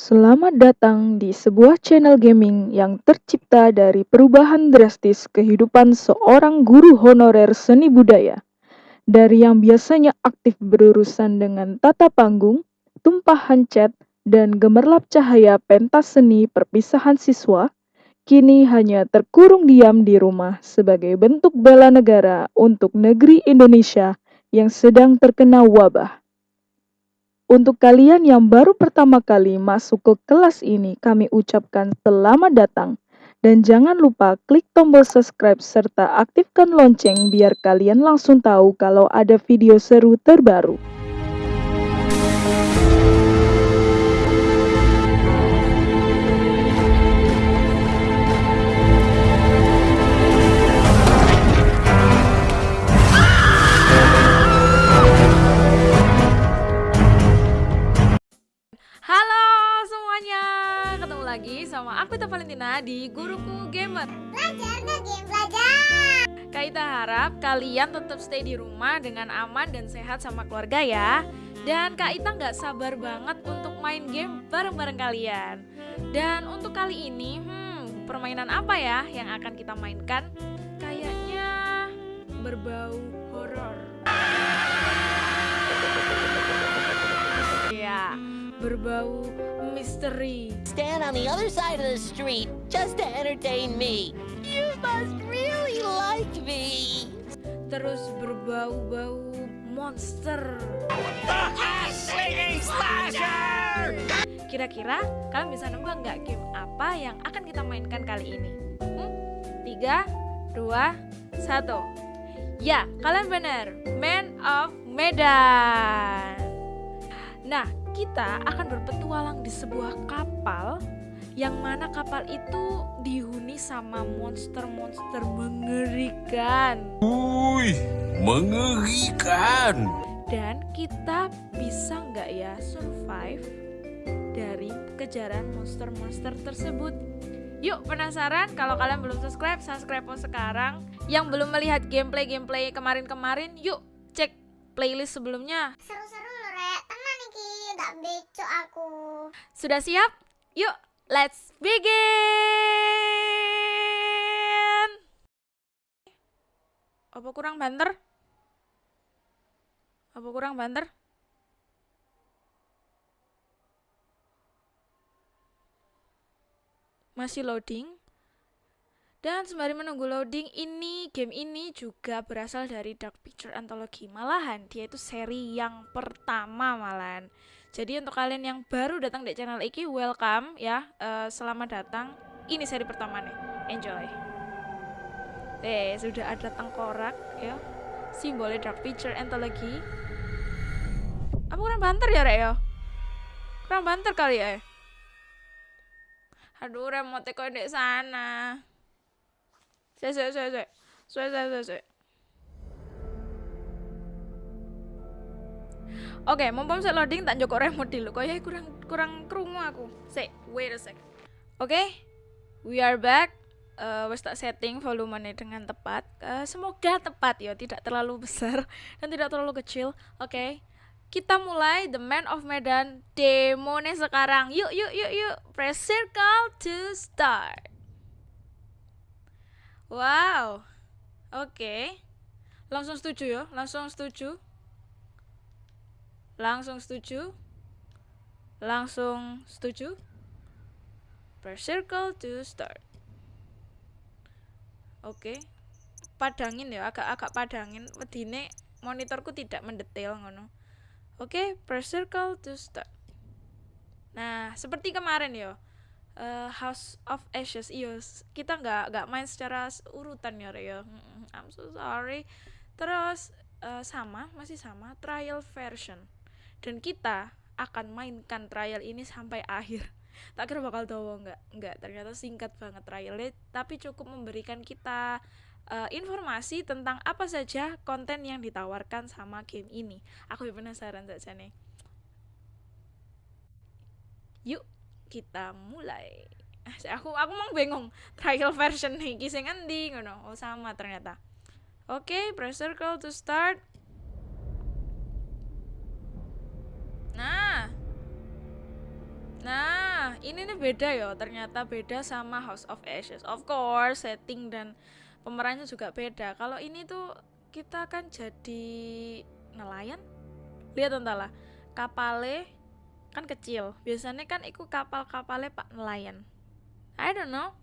Selamat datang di sebuah channel gaming yang tercipta dari perubahan drastis kehidupan seorang guru honorer seni budaya. Dari yang biasanya aktif berurusan dengan tata panggung, tumpahan cat, dan gemerlap cahaya pentas seni perpisahan siswa, kini hanya terkurung diam di rumah sebagai bentuk bela negara untuk negeri Indonesia yang sedang terkena wabah. Untuk kalian yang baru pertama kali masuk ke kelas ini, kami ucapkan selamat datang. Dan jangan lupa klik tombol subscribe serta aktifkan lonceng biar kalian langsung tahu kalau ada video seru terbaru. Lagi sama aku Tita Valentina di Guruku Gamer. Belajar game belajar. Kita harap kalian tetap stay di rumah dengan aman dan sehat sama keluarga ya. Dan Kak Ita nggak sabar banget untuk main game bareng-bareng kalian. Dan untuk kali ini, hmm, permainan apa ya yang akan kita mainkan? Kayaknya berbau berbau misteri. stand on the other side of the street just to entertain me. You must really like me. terus berbau-bau monster. Kira-kira kalian bisa nebak nggak game apa yang akan kita mainkan kali ini? Hmm? Tiga, dua, satu. Ya, kalian benar. Man of Medan. Nah, kita akan berpetualang di sebuah kapal yang mana kapal itu dihuni sama monster-monster mengerikan. Wih, mengerikan. Dan kita bisa nggak ya survive dari kejaran monster-monster tersebut? Yuk penasaran? Kalau kalian belum subscribe, subscribe sekarang. Yang belum melihat gameplay-gameplay kemarin-kemarin, yuk cek playlist sebelumnya. Seru-seru loh rek. Tenang nih ki, nggak beco aku. Sudah siap? Yuk, let's begin. Apa kurang banter? Apa kurang banter? Masih loading. Dan sembari menunggu loading ini, game ini juga berasal dari Dark Picture Anthology. Malahan dia itu seri yang pertama malahan. Jadi untuk kalian yang baru datang di channel iki, welcome ya. Eh, selamat datang. Ini seri pertama nih. Enjoy. Eh, sudah ada tengkorak ya. Simbolnya Dark Picture Anthology. Apa kurang banter ya, Rek ya? Kurang banter kali ya? Aduh, remote kok di sana. Saya. Saya, saya, saya, Oke, mumpung saya loading tak joko remote dulu. Kayaknya kurang kurang krungu aku. Say, wait a sec. Oke, we are back. Wes tak setting volumenya dengan tepat. Eh, semoga tepat ya, tidak terlalu besar dan tidak terlalu kecil. Oke, kita mulai The Man of Medan demo nih sekarang. Yuk, yuk, yuk, yuk. Press circle to start. Wow, oke. Langsung setuju ya, langsung setuju. Langsung setuju. Langsung setuju. Press circle to start. Oke. Padangin ya, agak-agak padangin. Wedine monitorku tidak mendetail ngono. Oke, press circle to start. Nah, seperti kemarin ya. eh, House of Ashes, s- kita nggak nggak main secara urutan ya, Re, ya. I'm so sorry. Terus eh, sama, masih sama, trial version dan kita akan mainkan trial ini sampai akhir. Tak kira bakal tahu nggak nggak. Ternyata singkat banget trialnya tapi cukup memberikan kita eh, informasi tentang apa saja konten yang ditawarkan sama game ini. Aku penasaran saja nih yuk kita mulai. Ah, aku aku mau bingung trial version nih kisah ngendi ngono? Oh sama ternyata. Oke press circle to start Nah. Nah. ini nih beda ya, ternyata beda sama House of Ashes. Of course, setting dan pemerannya juga beda. Kalau ini tuh kita kan jadi nelayan. Lihat entahlah, kapale kan kecil. Biasanya kan ikut kapal-kapalnya Pak nelayan. I don't know.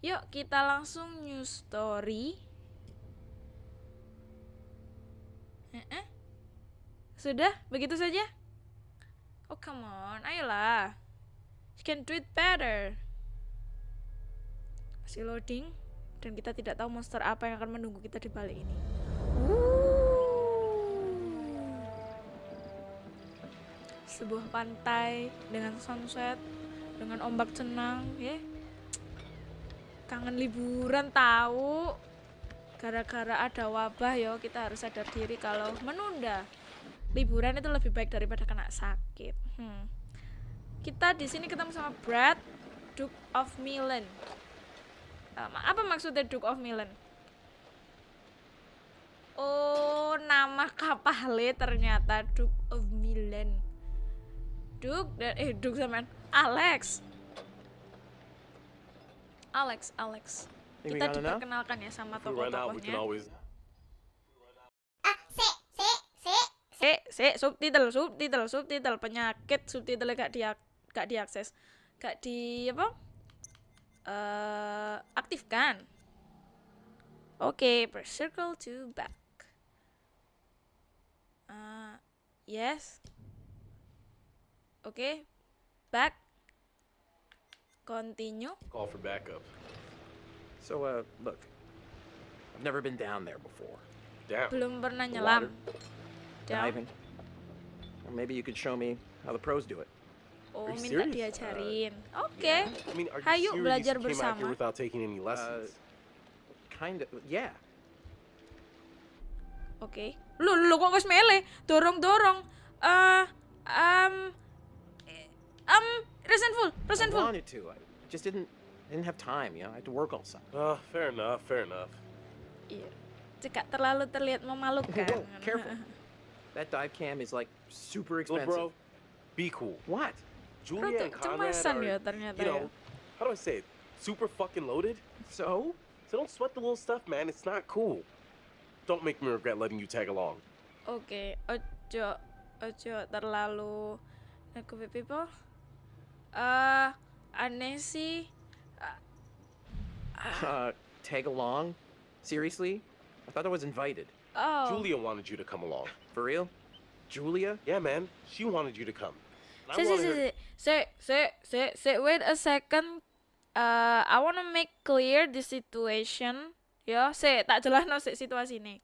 Yuk kita langsung new story. Eh, eh. Sudah, begitu saja? Oh come on, ayolah. You can do it better. Masih loading dan kita tidak tahu monster apa yang akan menunggu kita di balik ini. Sebuah pantai dengan sunset, dengan ombak tenang, ya. Kangen liburan tahu. Gara-gara ada wabah yo, kita harus sadar diri kalau menunda liburan itu lebih baik daripada kena sakit. Hmm. Kita di sini ketemu sama Brad, Duke of Milan. Um, apa maksudnya Duke of Milan? Oh, nama kapalnya ternyata Duke of Milan. Duke dan eh Duke sama Alex. Alex, Alex. Kita diperkenalkan ya sama we can tokoh-tokohnya. always. Ah, sik, sik, sik. Eh, se subtitle, subtitle, subtitle penyakit subtitle gak dia gak diakses, gak di apa? Eh, aktifkan. Oke, press circle to back. Ah, yes. Oke, back. Continue. Call for backup. So, uh, look. I've never been down there before. Damn. Belum pernah nyelam. Down. diving. Or maybe you could show me how the pros do it. Oh, minta diajarin. Oke. I mean, are you Hayu belajar you came out bersama. here without taking any lessons? Kind of, yeah. Oke. Lu lu kok wis mele? Dorong-dorong. Eh um eh, um resentful, I resentful. wanted to. I just didn't didn't have time, you know. I had to work all summer. Uh, fair enough, fair enough. Iya. Cekak terlalu terlihat memalukan. Whoa, careful. That dive cam is like super Little expensive. bro, be cool. What? Julia and Rada Conrad are, you know, how do I say it? Super fucking loaded. So? So don't sweat the little stuff, man. It's not cool. Don't make me regret letting you tag along. Okay, ojo ojo terlalu nakut people. Eh aneh sih. Uh, tag along? Seriously? I thought I was invited. Oh. Julia wanted you to come along. For real? Julia? Yeah, man. She wanted you to come. Wanted her- say, say, say, say, say, wait a second. Uh, I wanna make clear the situation. Ya, say, tak jelas no situasi ini.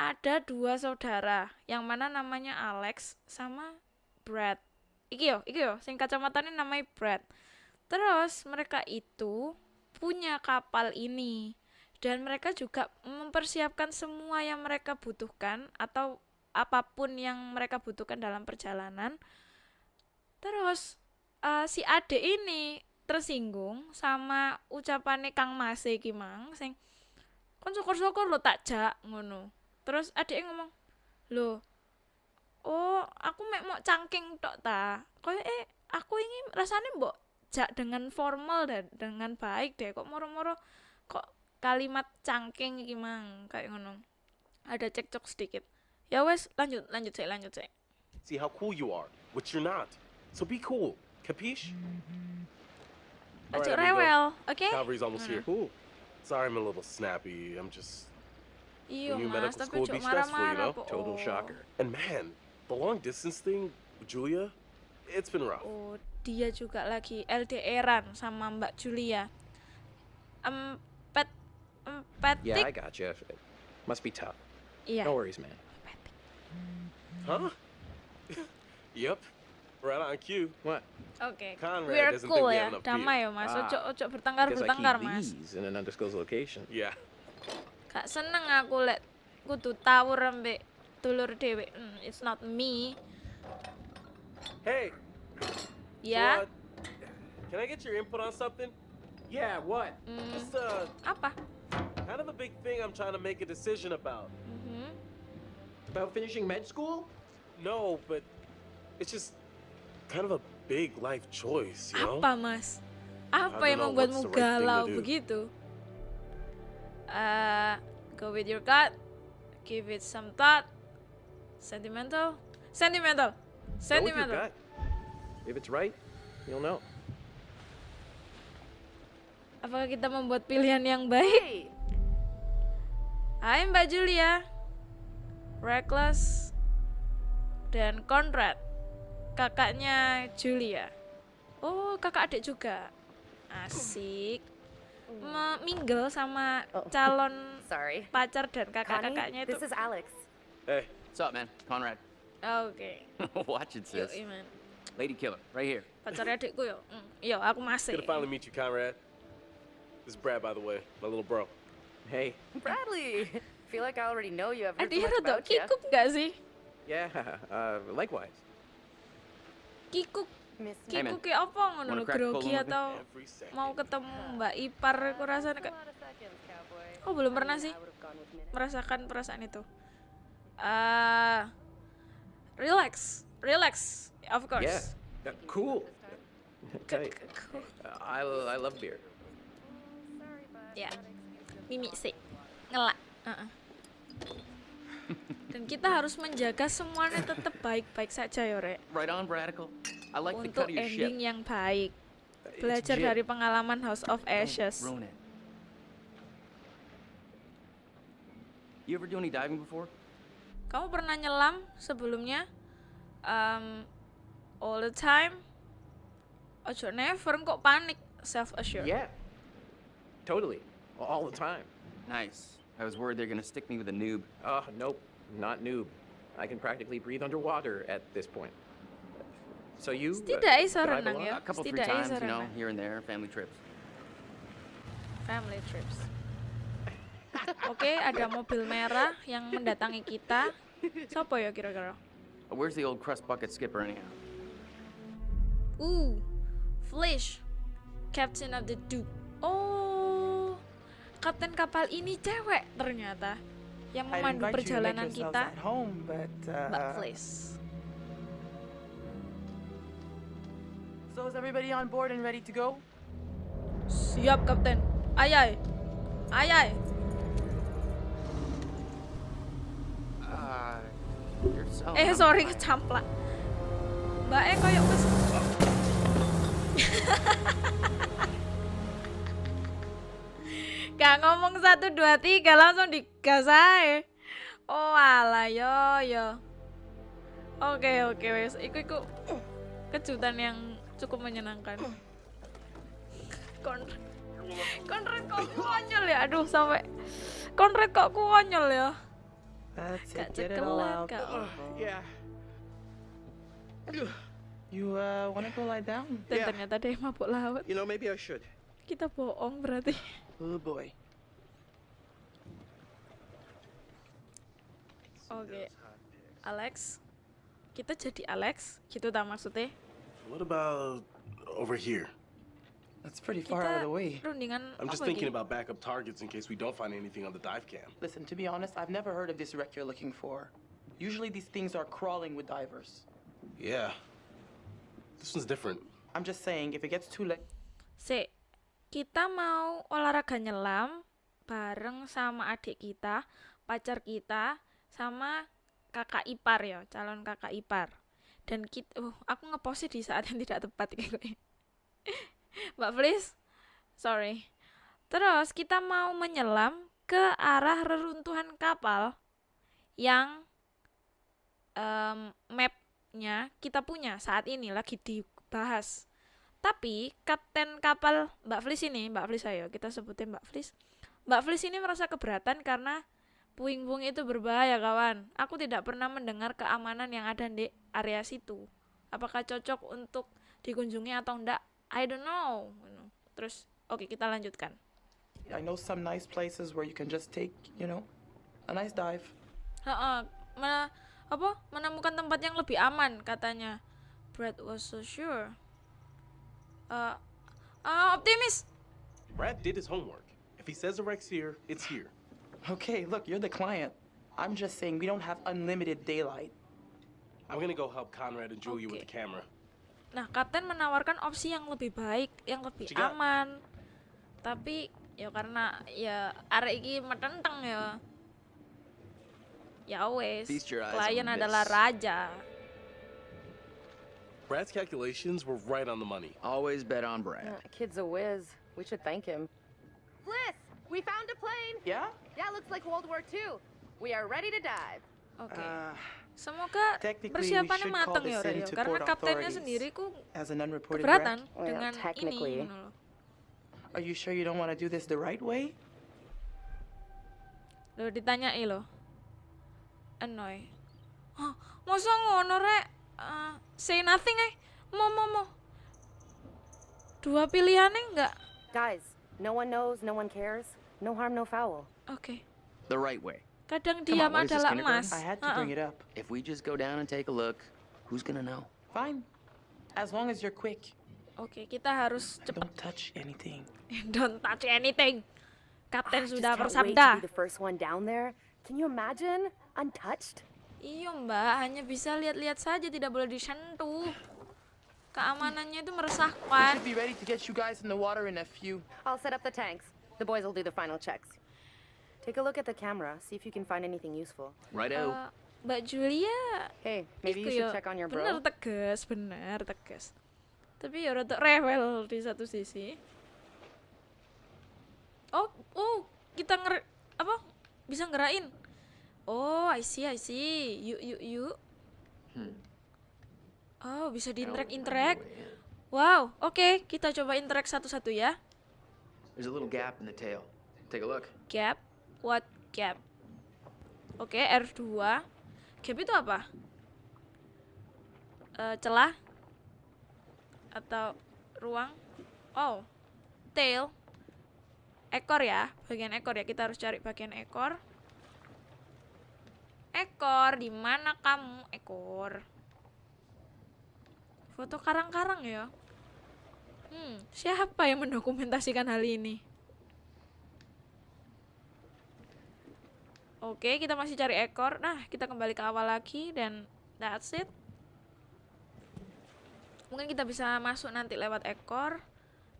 Ada dua saudara, yang mana namanya Alex sama Brad. Iki yo, iki yo, sing kacamatanya namanya Brad. Terus mereka itu punya kapal ini dan mereka juga mempersiapkan semua yang mereka butuhkan atau apa pun yang mereka butuhkan dalam perjalanan. Terus eh, si Ade ini tersinggung sama ucapannya Kang Mas iki mang sing kon syukur-syukur lo tak jak ngono. Terus adek ngomong, "Loh, oh, aku mek mau cangking tok ta. Koyo eh aku ingin rasanya mbok jak dengan formal dan dengan baik deh. Kok moro-moro kok kalimat cangking iki mang kayak ngono. Ada cekcok sedikit. Ya wes, lanjut, lanjut saya, lanjut saya. See how cool you are, which you're not. So be cool. Capiche? All Ojo right, rewel, oke? Cavalry's almost here. Cool. Sorry, I'm a little snappy. I'm just. Iya New mas, medical school would be stressful, you marah-marah know? po. Total Oh. shocker. And man, the long distance thing with Julia, it's been rough. Oh, dia juga lagi LDRan sama Mbak Julia. Empet, empetik. Yeah, I got you. It must be tough. Iya. No worries, man. Huh? yep. Right on cue. What? Oke. Conrad We're doesn't cool think we ya, have enough damai ya mas. Ah. Ojo ojo bertengkar Because I bertengkar keep mas. these in an undisclosed location. Yeah. Gak seneng aku lek kudu tawur ambek dulur dewe. Hmm, it's not me. Hey. Ya. so, uh, can I get your input on something? Yeah, what? Hmm, Just uh, apa? Kind of a big thing I'm trying to make a decision about. Mhm. About finishing med school? No, but it's just kind of a big life choice, you know? Apa mas? Apa yang membuatmu right galau begitu? Uh, go with your gut. Give it some thought. Sentimental? Sentimental. Go with your Sentimental. gut. If it's right, you'll know. Apakah kita membuat pilihan yang baik? Hai Mbak Julia. Reckless dan Conrad. Kakaknya Julia. Oh, kakak adik juga. Asik. Mingle sama calon Sorry. pacar dan kakak-kakaknya itu. This is Alex. Hey, What's up, man? Conrad. Oke. Watch it, Yuk, sis. Iman. Lady killer, right here. Pacarnya adikku yo. Mm, Yo, aku masih. good to finally meet you, Conrad. This is Brad, by the way, my little bro. Hey, Bradley. feel like I already know you. I've heard so Adiknya much rada about you. kikuk gak sih? yeah, uh, likewise. Kikuk. Kikuk kayak apa ngono grogi atau mau ketemu Mbak Ipar aku rasanya kayak Oh, belum pernah sih merasakan perasaan itu. Ah, relax, relax, of course. Yeah, uh, cool. K- Hey, k- cool. uh, I, I love beer. Ya, mimi sih, ngelak. Heeh. Dan kita harus menjaga semuanya tetap baik-baik saja ya, Rek. Right on, Bradical. I like the Untuk cut of your ending ship. yang baik. Belajar dari pengalaman House of Ashes. You ever do any diving before? Kamu pernah nyelam sebelumnya? Um, all the time? Ojo never kok panik self assured. Yeah, totally, all the time. Nice. I was worried they're gonna stick me with a noob. Oh, nope, not noob. I can practically breathe underwater at this point. So you? uh, Setidaknya iso dive a ya. A couple, three times, you know, here and there, family trips. Family trips. Oke, ada mobil merah yang mendatangi kita. Siapa ya kira-kira? Uh, Where's the old crust bucket skipper anyhow? Ooh, Flash, Captain of the Duke. Oh, kapten kapal ini cewek ternyata yang memandu perjalanan kita. home, but Mbak uh, Flash. so is everybody on board and ready to go? Siap, Kapten. Ayai. Ayai. Uh, you're so. Eh, sorry kecamplak. Mbak E koyok wis Gak ngomong satu dua tiga langsung digas ae. Oh alah yo yo. Oke oke wes. Iku iku kejutan yang cukup menyenangkan. Konrad, Konrad kok konyol ya. Aduh sampai Konrad kok konyol ya. Gak cekelat kak. Yeah. You uh, wanna go lie down? Dan ternyata dia mabuk laut. You know, maybe I should. Kita bohong berarti. Oh boy. Oke. Alex. Kita jadi Alex, gitu tak maksudnya? What about over here? That's pretty far Kita out of the way. rundingan I'm just apa thinking iki? about backup targets in case we don't find anything on the dive cam. Listen, to be honest, I've never heard of this wreck you're looking for. Usually these things are crawling with divers. Yeah. This one's different. I'm just saying, if it gets too late, Sik, kita mau olahraga nyelam bareng sama adik kita, pacar kita, sama kakak ipar ya, calon kakak ipar. Dan kita, uh, aku ngepost di saat yang tidak tepat kayak Mbak Flis, sorry. Terus kita mau menyelam ke arah reruntuhan kapal yang em, mapnya kita punya saat ini lagi dibahas. Tapi kapten kapal Mbak Flis ini, Mbak Flis ayo kita sebutin Mbak Flis. Mbak Flis ini merasa keberatan karena puing-puing itu berbahaya kawan. Aku tidak pernah mendengar keamanan yang ada di area situ. Apakah cocok untuk dikunjungi atau enggak? I don't know. Terus oke kita lanjutkan. I know some nice places where you can just take, you know, a nice dive. Heeh, me- apa menemukan tempat yang lebih aman katanya. Brad was so sure. Eh, eh, optimis. Brad did his homework. If he says the wreck's here, it's here. Okay, look, you're the client. I'm just saying we don't have unlimited daylight. I'm gonna go help Conrad and Julia with Okay. the camera. Nah, kapten menawarkan opsi yang lebih baik, yang lebih aman. Tapi ya karena ya arek iki metenteng ya. Ya wes, klien adalah this. raja. Brad's calculations were right on the money. Always bet on Brad. Yeah, kid's a whiz. We should thank him. Bliss, we found a plane. Yeah? Yeah, looks like World War II. We are ready to dive. Okay. Uh, Semoga persiapannya should call mateng ya this Ora, in ya. to Karena kaptennya sendiri ku as keberatan. Well, dengan ini technically. ngono loh. Are you sure you don't want to do this the right way? Loh ditanyai loh. Annoy. Hah, masa ngono rek? Eh, say nothing eh. Mau mau mau. Dua pilihannya enggak. Guys, no one knows, no one cares. No harm, no foul. Oke. The right way. Kadang Come on, diam this, adalah emas. I had to Ha-ha. bring it up. If we just go down and take a look, who's gonna know? Fine. As long as you're quick. Oke, kita harus cepat. Don't touch anything. Don't touch anything. Kapten just sudah bersabda. be the first one down there. Can you imagine? Untouched? Iya mbak, hanya bisa lihat-lihat saja, tidak boleh disentuh. Keamanannya itu meresahkan. be ready to get you guys in the water in a few. I'll set up the tanks. The boys will do the final checks. Take a look at the camera, see if you can find anything useful. Righto. Eh, Mbak Julia, Hey, maybe you should check on your bener bro. tegas, bener tegas. Tapi ya rada rewel di satu sisi. Oh, oh, kita nger apa? Bisa ngerain. Oh, I see, I see. Yuk, yuk, yuk. Hmm. Oh, bisa di I don't interact, find interact. my way in. Wow, oke, kita coba interact satu-satu ya. There's a little gap in the tail. Take a look. Gap, what gap? Oke, R2. Gap itu apa? Eh, celah atau ruang? Oh, tail. Ekor ya, bagian ekor ya. Kita harus cari bagian ekor. Ekor, di mana kamu? Ekor. Foto karang-karang ya. Hmm, siapa yang mendokumentasikan hal ini? Oke, kita masih cari ekor. Nah, kita kembali ke awal lagi dan that's it. Mungkin kita bisa masuk nanti lewat ekor.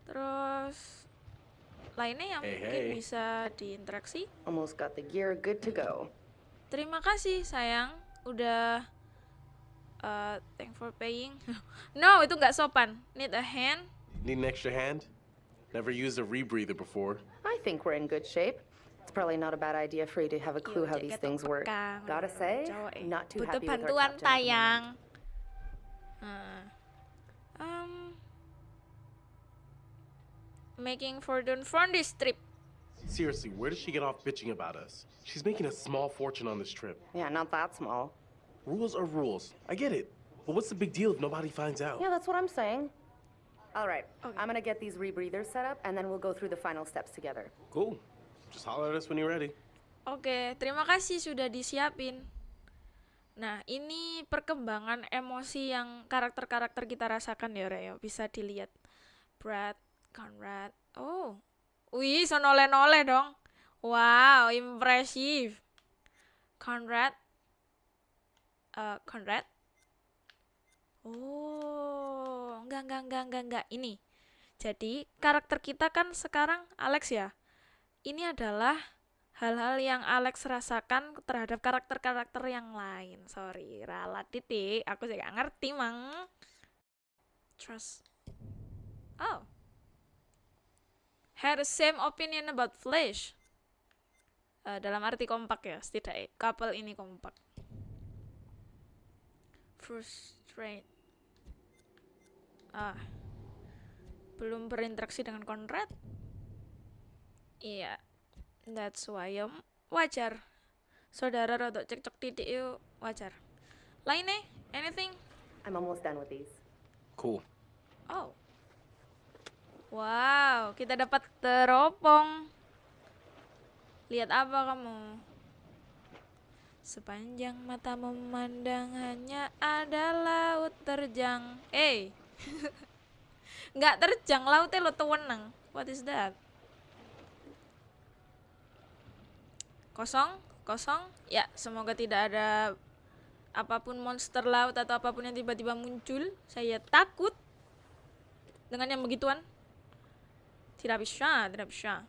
Terus lainnya yang Hey, mungkin hey. bisa diinteraksi. Almost got the gear good to go. Terima kasih sayang udah uh, thank for paying. no, itu nggak sopan. Need a hand. Need an extra hand? Never used a rebreather before. I think we're in good shape. It's probably not a bad idea for you to have a clue how these things work. Gotta say, not too Butuh happy with our captain tayang. Nah. Um, making fortune from this trip. Seriously, where did she get off bitching about us? She's making a small fortune on this trip. Yeah, not that small. Rules are rules. I get it. But what's the big deal if nobody finds out? Yeah, that's what I'm saying. All right, Okay. I'm gonna get these rebreathers set up, and then we'll go through the final steps together. Cool. Just holler at us when you're ready. Oke, terima kasih sudah disiapin. Nah, ini perkembangan emosi yang karakter-karakter kita rasakan ya, Reo. Bisa dilihat. Brad, Conrad. Oh. Wih, so noleh-noleh dong. Wow, impresif. Conrad. Eh, Conrad. Oh, enggak, enggak, enggak, enggak, enggak. Ini. Jadi, karakter kita kan sekarang Alex ya. Ini adalah hal-hal yang Alex rasakan terhadap karakter-karakter yang lain. Sorry, ralat titik. Aku gak ngerti, Mang. Trust. Oh. Had the same opinion about Flash. Eh, dalam arti kompak ya, setidaknya. Couple ini kompak. Frustrate. Ah. Belum berinteraksi dengan Conrad? Iya. That's why ya wajar. Saudara rodok cekcok titik yuk wajar. Lainnya? Anything? I'm almost done with these. Cool. Oh. Wow, kita dapat teropong. Lihat apa kamu? Sepanjang mata memandang hanya ada laut terjang. Eh. Nggak terjang, lautnya lo tuweneng. What is that? Kosong, kosong. Ya, semoga tidak ada apa pun monster laut atau apa pun yang tiba-tiba muncul, saya takut dengan yang begituan. Tidak bisa, tidak bisa.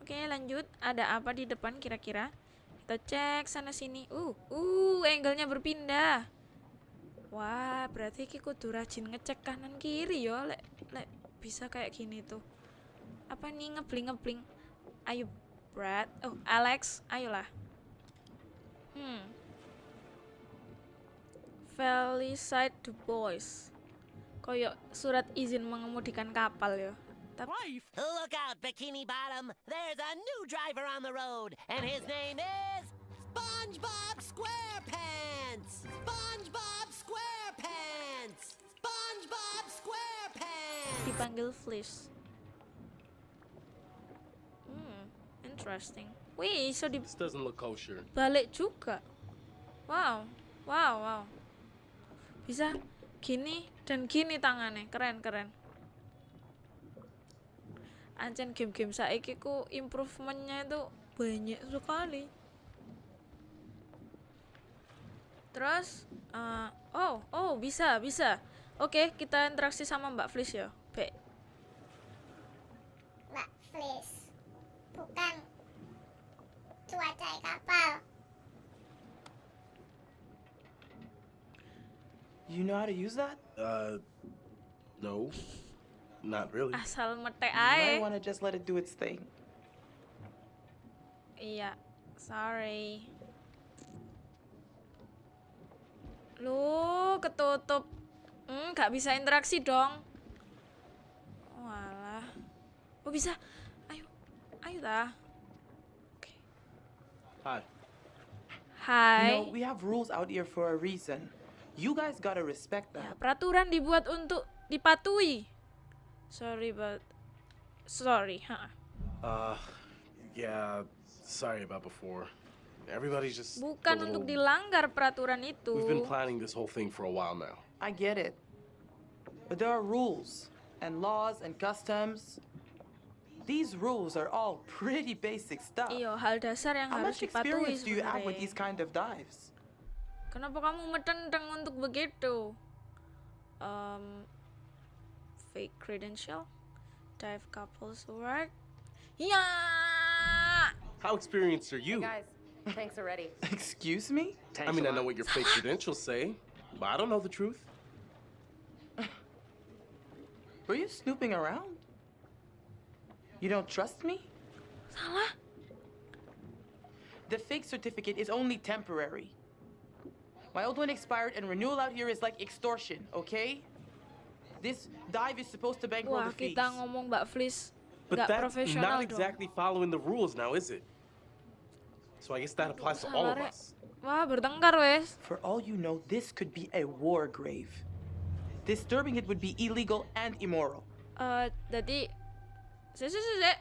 Oke, lanjut. Ada apa di depan kira-kira? Kita cek sana sini. Uh, uh, angle-nya berpindah. Wah, berarti ki kudu rajin ngecek kanan kiri yo, lek lek bisa kayak gini tuh. Apa nih ngebling-ngebling? Ayo, Brad. Oh, Alex, ayolah. Hmm. Felicite Du Bois. Koyok surat izin mengemudikan kapal ya. Tapi Look out, Bikini Bottom. There's a new driver on the road, and his name is SpongeBob SquarePants. SpongeBob SquarePants. SpongeBob SquarePants. dipanggil Flish. Hmm, interesting. Wih, iso This doesn't look kosher. dibalik juga. Wow, wow, wow. Bisa gini dan gini tangannya, keren keren. Ancen game-game saiki ku improvementnya itu banyak sekali. Terus, eh, oh, oh bisa bisa. Oke, kita interaksi sama Mbak Flish ya. Baik. Mbak Flis. Bukan cuaca kapal. You know how to use that? Uh, no. Not really. Asal might ae. want to just let it do its thing. Iya, sorry. Lu ketutup. Hmm, gak bisa interaksi dong. Walah. Oh bisa. Ayo. Ayo dah. Hi. Hai. You know, we have rules out here for a reason. You guys gotta respect Ya, that. peraturan dibuat untuk dipatuhi. Sorry, but sorry, huh? Uh, yeah. Sorry about before. Everybody's just. a Bukan untuk dilanggar peraturan itu. We've been planning this whole thing for a while now. I get it. But there are rules and laws and customs. These rules are all pretty basic stuff. Iyo, hal dasar yang How harus much experience do you have with these kind of dives? Kenapa kamu metenteng untuk begitu? Um, fake credential, dive couples work. Yeah! How experienced are you? Guys, tanks are ready. Excuse me? I mean, I know what your fake credentials say, but I don't know the truth. Were you snooping around? You don't trust me? salah. The fake certificate is only temporary. My old one expired, and renewal out here is like extortion, okay? This dive is supposed to bankroll Wah, the fees. kita ngomong Mbak Flis But nggak that's profesional not dong. exactly following the rules now, is it? So I guess that applies to all of us. Wah, bertengkar wes. For all you know, this could be a war grave. Disturbing it would be illegal and immoral. Eh, jadi, si, si, si, si.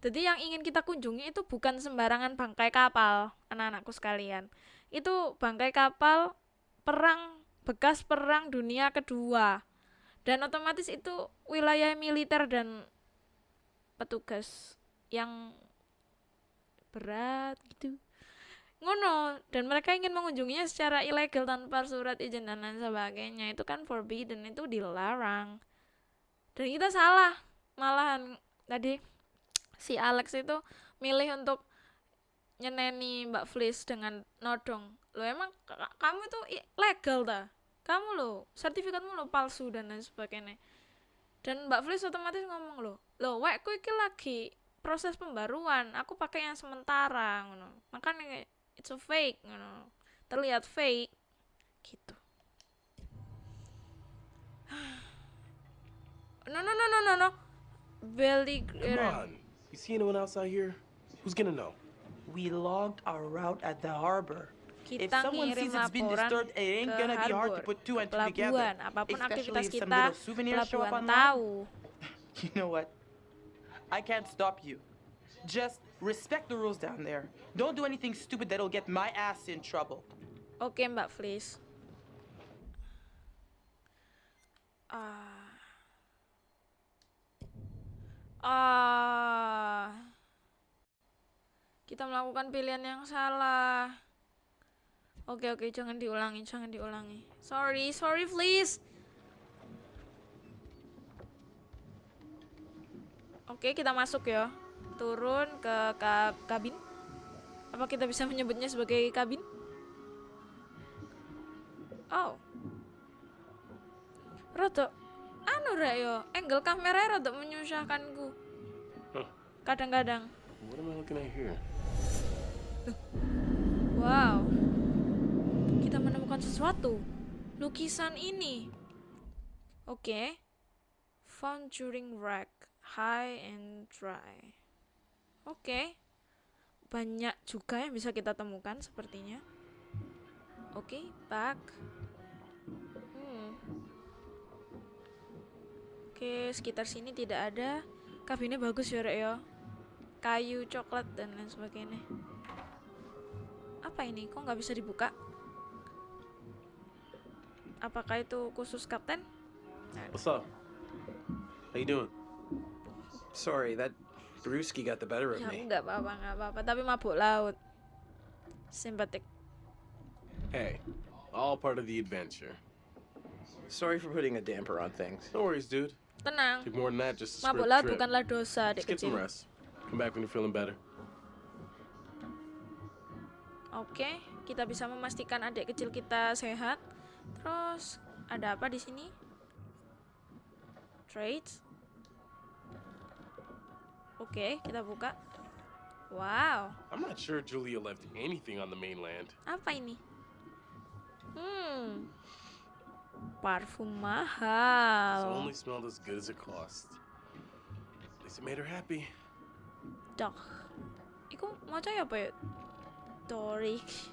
Jadi yang ingin kita kunjungi itu bukan sembarangan bangkai kapal, anak-anakku sekalian. Itu bangkai kapal perang bekas perang dunia kedua. Dan otomatis itu wilayah militer dan petugas yang berat gitu. Ngono, dan mereka ingin mengunjunginya secara ilegal tanpa surat izin dan lain sebagainya. Itu kan forbidden, itu dilarang. Dan kita salah. Malahan tadi si Alex itu milih untuk nyeneni Mbak Flis dengan nodong. Lo emang ka- kamu itu i- legal ta kamu lo sertifikatmu lo palsu dan lain sebagainya dan Mbak Flis otomatis ngomong lo lo wekku iki lagi proses pembaruan aku pakai yang sementara ngono makanya it's a fake ngono terlihat fake gitu no no no no no no belly Come on. You see anyone else out here? Who's gonna know? We logged our route at the harbor. If kita someone sees it's been disturbed, it ain't gonna be hard to put two and two together. apapun Especially aktivitas if some kita little souvenirs show up pelabuhan online. tahu You know what? I can't stop you. Just respect the rules down there. Don't do anything stupid that'll get my ass in trouble. oke mbak Flis ah ah kita melakukan pilihan yang salah Oke oke jangan diulangi jangan diulangi. Sorry sorry please. Oke kita masuk ya. Turun ke ka- kabin. Apa kita bisa menyebutnya sebagai kabin? Oh. Rodo anu rek yo, angle kamera rada menyusahkanku. Huh. Kadang-kadang. What am I looking at here? Wow. Menemukan sesuatu. Lukisan ini. Oke. Found during wreck. High and dry. Oke. Banyak juga yang bisa kita temukan sepertinya. Oke, back. Hmm. Oke, sekitar sini tidak ada. Kabinnya bagus ya, Rek ya. Kayu, coklat dan lain sebagainya. Apa ini? Kok nggak bisa dibuka? Apakah itu khusus kapten? What's up? How you doing? Sorry, that brewski got the better of Ya me. nggak apa-apa, nggak apa-apa. Tapi mabuk laut. Simpatik. Hey, all part of the adventure. Sorry for putting a damper on things. No worries, dude. Tenang. Took more than that just to Mabuk laut trip. bukanlah dosa, adik Just get some kecil. rest. Come back when you're feeling better. Oke, kita bisa memastikan adik kecil kita sehat. Terus ada apa di sini? Trades. Oke, kita buka. Wow, I'm not sure Julia left anything on the mainland. apa ini? Hmm, parfum mahal. only smelled as good as it cost. At least it made her happy. Dak. Iku mau ya apa ya? Doric.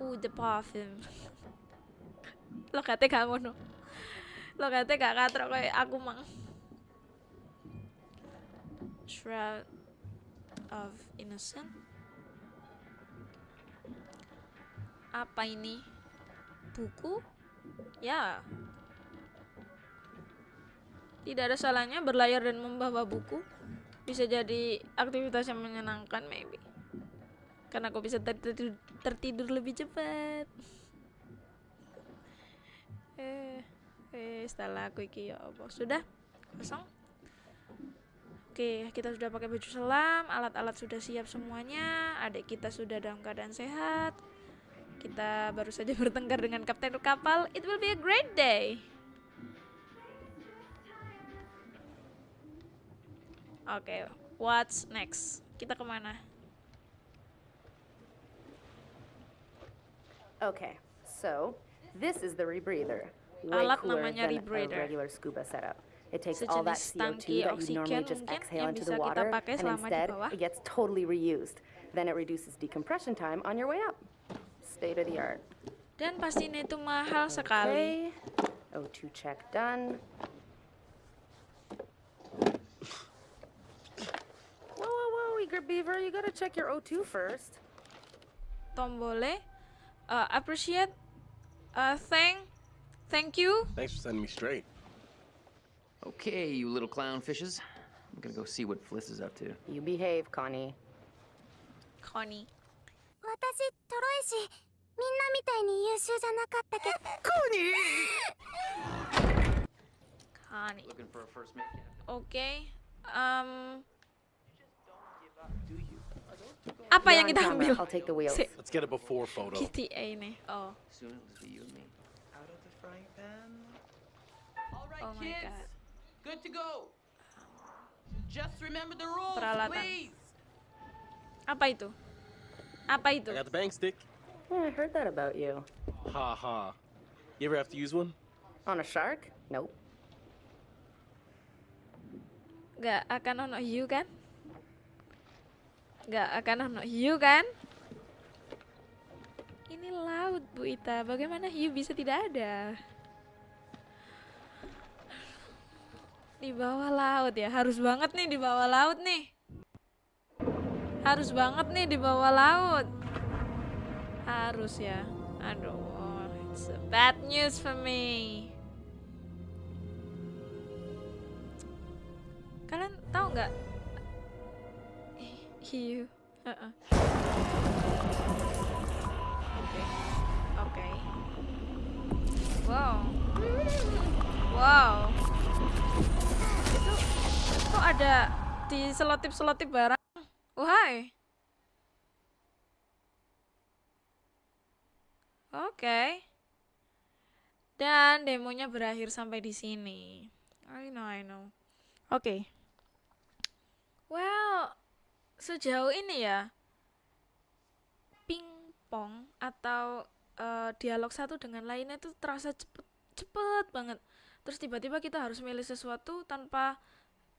Uh, the parfum. Lo kate gak ngono. Lo kate gak katrok kayak aku mang. Shroud of Innocent. Apa ini? Buku? Ya. Tidak ada salahnya berlayar dan membawa buku bisa jadi aktivitas yang menyenangkan maybe karena aku bisa tertidur, tertidur lebih cepat eh eh setelah aku iki ya apa sudah? Kosong? Oke kita sudah pakai baju selam alat-alat sudah siap semuanya adik kita sudah dalam keadaan sehat. Kita baru saja bertengkar dengan kapten kapal. It will be a great day. Oke, what's next? Kita ke mana? Okay, so this is the rebreather. Way Alat cooler namanya than rebreather. a regular scuba setup. It takes all that CO2 that you normally just exhale into the water, and instead it gets totally reused. Then it reduces decompression time on your way up. State of the art. Dan pastinya itu mahal sekali. Okay. O2 check done. Whoa, whoa, whoa, Eager Beaver, you gotta check your O2 first. Tombole, uh, appreciate, uh, thank, thank you. Thanks for setting me straight. Okay, you little clownfishes. I'm gonna go see what Fliss is up to. You behave, Connie. Connie. 私トロイシみんなみたいに優秀じゃなかったけど Connie. Looking for a first mate captain. Oke. Um, apa yang kita ambil? I'll take the wheels. Si Let's get a before photo. GTA ini. Oh, Soon it'll be you and me. Out of the frying pan. All right, Oh my kids. God. Good to go. Just remember the rules, Peralatan. please. apa itu? Apa itu? I got the bang stick. Yeah, I heard that about you. Ha ha. You ever have to use one? On a shark? Nope. Gak akan ono hiu kan? Gak akan ono hiu kan? Ini laut Bu Ita, bagaimana hiu bisa tidak ada? Di bawah laut ya, harus banget nih di bawah laut nih. Harus banget nih di bawah laut. Harus ya. Aduh, it's a bad news for me. Kalian tahu nggak? Hiu. Heeh. oke oke wow wow itu kok ada di selotip selotip barang wahai Oke. Dan demonya berakhir sampai di sini. I know, I know. Oke. Well, sejauh ini ya pingpong atau eh, dialog satu dengan lainnya itu terasa cepet cepet banget. Terus tiba-tiba kita harus milih sesuatu tanpa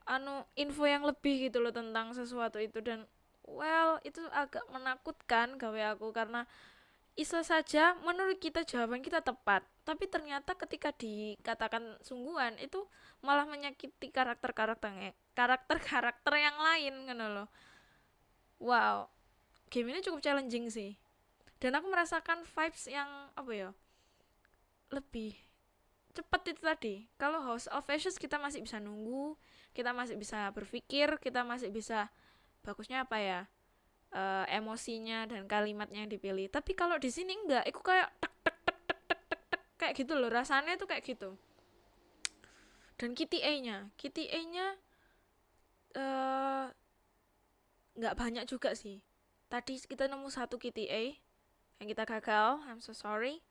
anu info yang lebih gitu loh tentang sesuatu itu dan well itu agak menakutkan gawe aku karena bisa saja menurut kita jawaban kita tepat, tapi ternyata ketika dikatakan sungguhan itu malah menyakiti karakter-karakternya, karakter-karakter yang lain kan loh. Wow, game ini cukup challenging sih. Dan aku merasakan vibes yang apa ya? Lebih cepat itu tadi. Kalau House of Ashes kita masih bisa nunggu, kita masih bisa berpikir, kita masih bisa bagusnya apa ya? uh, emosinya dan kalimatnya yang dipilih tapi kalau di sini enggak aku kayak tek tek tek tek tek tek tek kayak gitu loh rasanya tuh kayak gitu dan kitty A nya kitty A nya uh, nggak banyak juga sih. Tadi kita nemu satu kitty A yang kita gagal I'm so sorry.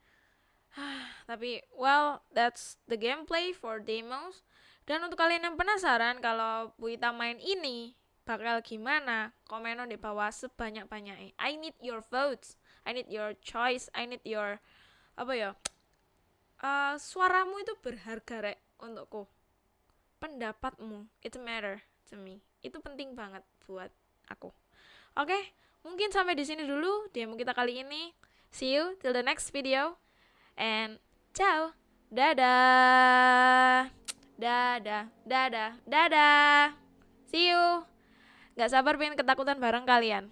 Tapi well that's the gameplay for demos. Dan untuk kalian yang penasaran kalau Buita main ini bakal gimana? Komen di bawah sebanyak-banyaknya I need your votes. I need your choice. I need your apa ya? Uh, suaramu itu berharga rek untukku. Pendapatmu. Itu matter to me. Itu penting banget buat aku. Oke mungkin sampai di sini dulu demo kita kali ini. See you till the next video. And ciao. Dadah. Dadah. Dadah. Dadah. See you. Gak sabar pengen ketakutan bareng kalian.